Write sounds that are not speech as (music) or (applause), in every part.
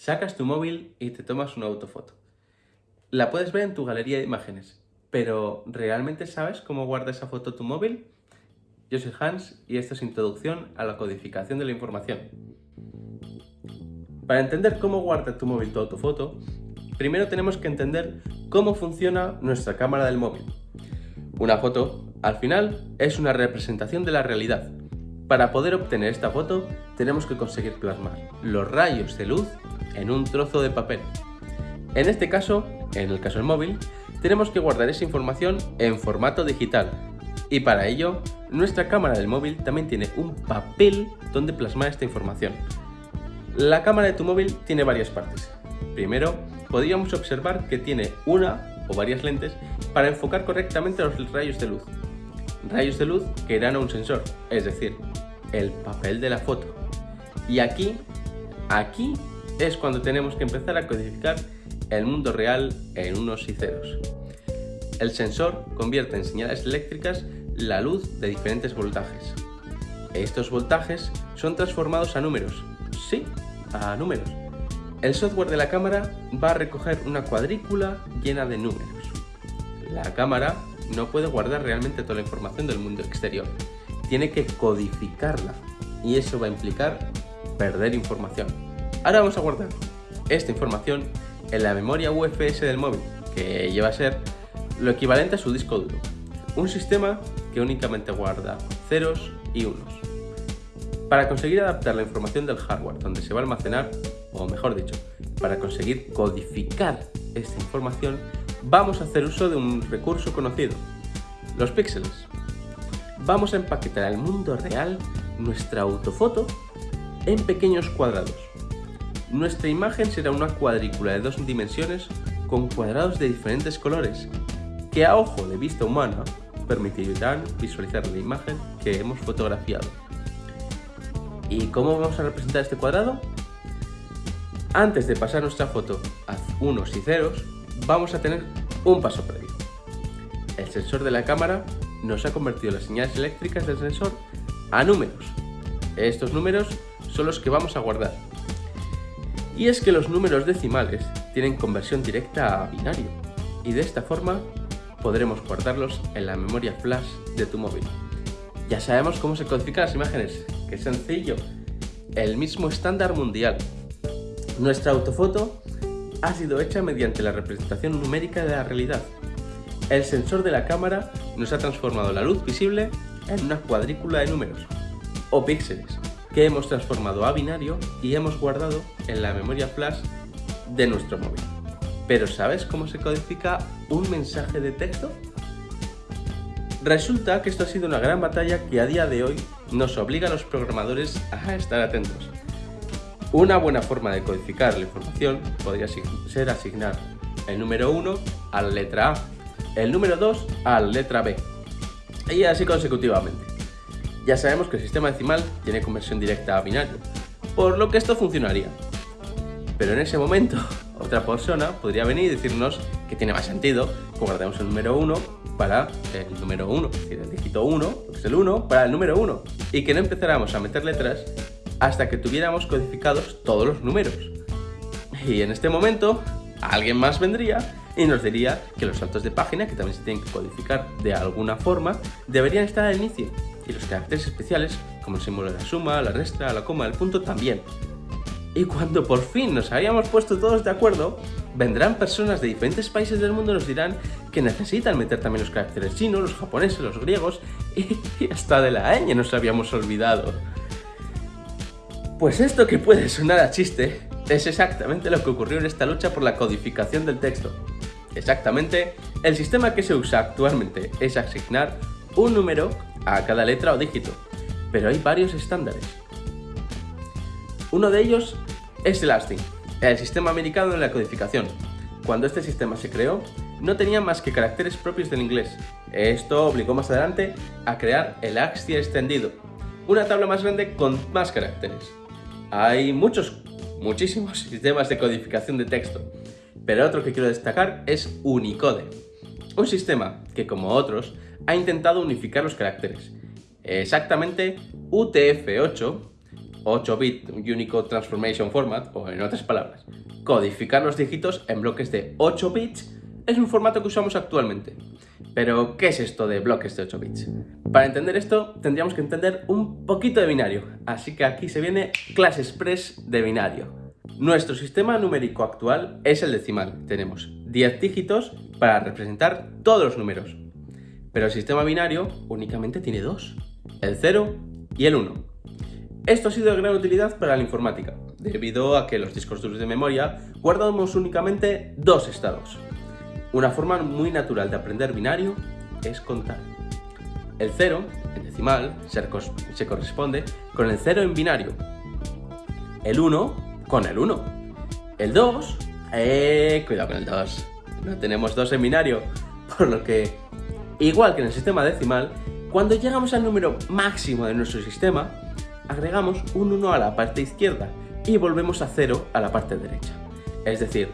Sacas tu móvil y te tomas una autofoto. La puedes ver en tu galería de imágenes, pero ¿realmente sabes cómo guarda esa foto tu móvil? Yo soy Hans y esta es Introducción a la codificación de la información. Para entender cómo guarda tu móvil tu autofoto, primero tenemos que entender cómo funciona nuestra cámara del móvil. Una foto, al final, es una representación de la realidad. Para poder obtener esta foto, tenemos que conseguir plasmar los rayos de luz en un trozo de papel. En este caso, en el caso del móvil, tenemos que guardar esa información en formato digital. Y para ello, nuestra cámara del móvil también tiene un papel donde plasmar esta información. La cámara de tu móvil tiene varias partes. Primero, podríamos observar que tiene una o varias lentes para enfocar correctamente los rayos de luz. Rayos de luz que irán a un sensor, es decir, el papel de la foto. Y aquí, aquí es cuando tenemos que empezar a codificar el mundo real en unos y ceros. El sensor convierte en señales eléctricas la luz de diferentes voltajes. Estos voltajes son transformados a números. Sí, a números. El software de la cámara va a recoger una cuadrícula llena de números. La cámara no puede guardar realmente toda la información del mundo exterior. Tiene que codificarla y eso va a implicar perder información. Ahora vamos a guardar esta información en la memoria UFS del móvil, que lleva a ser lo equivalente a su disco duro. Un sistema que únicamente guarda ceros y unos. Para conseguir adaptar la información del hardware donde se va a almacenar, o mejor dicho, para conseguir codificar esta información, vamos a hacer uso de un recurso conocido, los píxeles. Vamos a empaquetar al mundo real nuestra autofoto en pequeños cuadrados nuestra imagen será una cuadrícula de dos dimensiones con cuadrados de diferentes colores, que a ojo de vista humana permitirán visualizar la imagen que hemos fotografiado. ¿Y cómo vamos a representar este cuadrado? Antes de pasar nuestra foto a unos y ceros, vamos a tener un paso previo. El sensor de la cámara nos ha convertido las señales eléctricas del sensor a números. Estos números son los que vamos a guardar y es que los números decimales tienen conversión directa a binario, y de esta forma podremos guardarlos en la memoria flash de tu móvil. Ya sabemos cómo se codifican las imágenes, qué sencillo, el mismo estándar mundial. Nuestra autofoto ha sido hecha mediante la representación numérica de la realidad. El sensor de la cámara nos ha transformado la luz visible en una cuadrícula de números, o píxeles, que hemos transformado a binario y hemos guardado en la memoria flash de nuestro móvil. Pero ¿sabes cómo se codifica un mensaje de texto? Resulta que esto ha sido una gran batalla que a día de hoy nos obliga a los programadores a estar atentos. Una buena forma de codificar la información podría ser asignar el número 1 a la letra A, el número 2 a la letra B, y así consecutivamente. Ya sabemos que el sistema decimal tiene conversión directa a binario, por lo que esto funcionaría. Pero en ese momento, (laughs) otra persona podría venir y decirnos que tiene más sentido que guardemos el número 1 para el número 1, es decir, el dígito 1, que es el 1, para el número 1, y que no empezáramos a meter letras hasta que tuviéramos codificados todos los números. Y en este momento, alguien más vendría y nos diría que los saltos de página, que también se tienen que codificar de alguna forma, deberían estar al inicio y los caracteres especiales, como el símbolo de la suma, la resta, la coma, el punto, también. Y cuando por fin nos hayamos puesto todos de acuerdo, vendrán personas de diferentes países del mundo y nos dirán que necesitan meter también los caracteres chinos, los japoneses, los griegos y, hasta de la ñ nos habíamos olvidado. Pues esto que puede sonar a chiste es exactamente lo que ocurrió en esta lucha por la codificación del texto. Exactamente, el sistema que se usa actualmente es asignar un número a cada letra o dígito, pero hay varios estándares. Uno de ellos es el ASCII, el sistema americano de la codificación. Cuando este sistema se creó, no tenía más que caracteres propios del inglés. Esto obligó más adelante a crear el ASCII extendido, una tabla más grande con más caracteres. Hay muchos, muchísimos (laughs) sistemas de codificación de texto, pero otro que quiero destacar es Unicode, un sistema que, como otros, ha intentado unificar los caracteres. Exactamente, UTF-8 8-bit Unicode Transformation Format, o en otras palabras, codificar los dígitos en bloques de 8 bits es un formato que usamos actualmente. Pero, ¿qué es esto de bloques de 8 bits? Para entender esto, tendríamos que entender un poquito de binario, así que aquí se viene clase express de binario. Nuestro sistema numérico actual es el decimal. Tenemos 10 dígitos para representar todos los números. Pero el sistema binario únicamente tiene dos, el 0 y el 1. Esto ha sido de gran utilidad para la informática, debido a que los discos duros de memoria guardamos únicamente dos estados. Una forma muy natural de aprender binario es contar. El 0, en decimal, se corresponde con el 0 en binario. El 1 con el 1. El 2, eh, cuidado con el 2. No tenemos 2 en binario, por lo que, igual que en el sistema decimal, cuando llegamos al número máximo de nuestro sistema, agregamos un 1 a la parte izquierda y volvemos a 0 a la parte derecha. Es decir,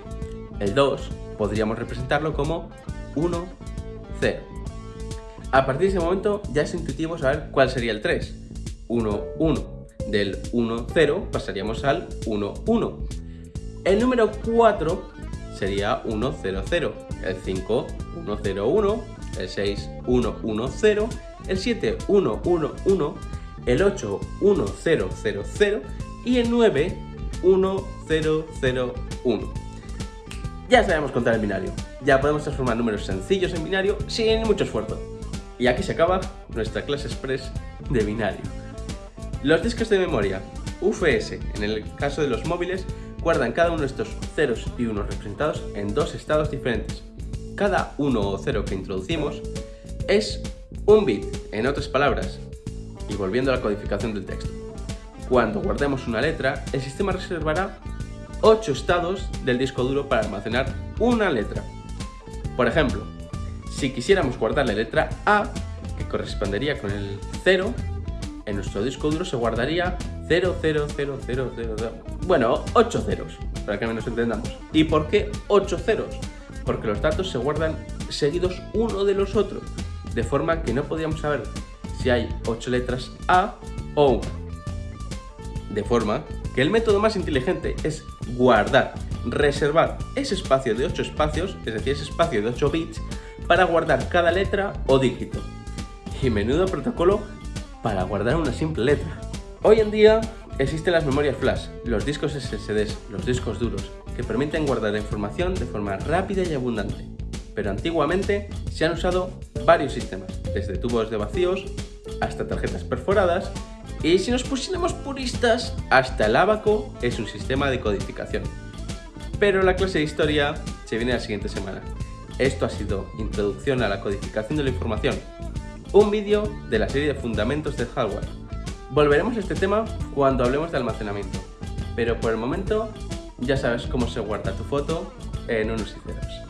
el 2 podríamos representarlo como 1, 0. A partir de ese momento ya es intuitivo saber cuál sería el 3. 1, 1. Del 1, 0 pasaríamos al 1, 1. El número 4 sería 1, 0, 0. El 5, 1, 0, 1. El 6, 1, 1, 0. El 7, 1, 1, 1. El 8, 1, 0, 0, 0. Y el 9, 1, 0, 0, 1. Ya sabemos contar en binario, ya podemos transformar números sencillos en binario sin mucho esfuerzo. Y aquí se acaba nuestra clase express de binario. Los discos de memoria UFS, en el caso de los móviles, guardan cada uno de estos ceros y unos representados en dos estados diferentes. Cada uno o cero que introducimos es un bit, en otras palabras, y volviendo a la codificación del texto. Cuando guardemos una letra, el sistema reservará 8 estados del disco duro para almacenar una letra. Por ejemplo, si quisiéramos guardar la letra A, que correspondería con el 0, en nuestro disco duro se guardaría 0, 0, 0, 0, 0, 0. Bueno, 8 ceros, para que menos entendamos. ¿Y por qué 8 ceros? Porque los datos se guardan seguidos uno de los otros, de forma que no podríamos saber si hay 8 letras A o 1. De forma que el método más inteligente es guardar, reservar ese espacio de 8 espacios, es decir, ese espacio de 8 bits, para guardar cada letra o dígito. Y menudo protocolo para guardar una simple letra. Hoy en día existen las memorias flash, los discos SSDs, los discos duros, que permiten guardar información de forma rápida y abundante. Pero antiguamente se han usado varios sistemas, desde tubos de vacíos hasta tarjetas perforadas y si nos pusiéramos puristas, hasta el abaco es un sistema de codificación. Pero la clase de historia se viene la siguiente semana. Esto ha sido Introducción a la codificación de la información, un vídeo de la serie de fundamentos del hardware. Volveremos a este tema cuando hablemos de almacenamiento, pero por el momento ya sabes cómo se guarda tu foto en unos y ceros.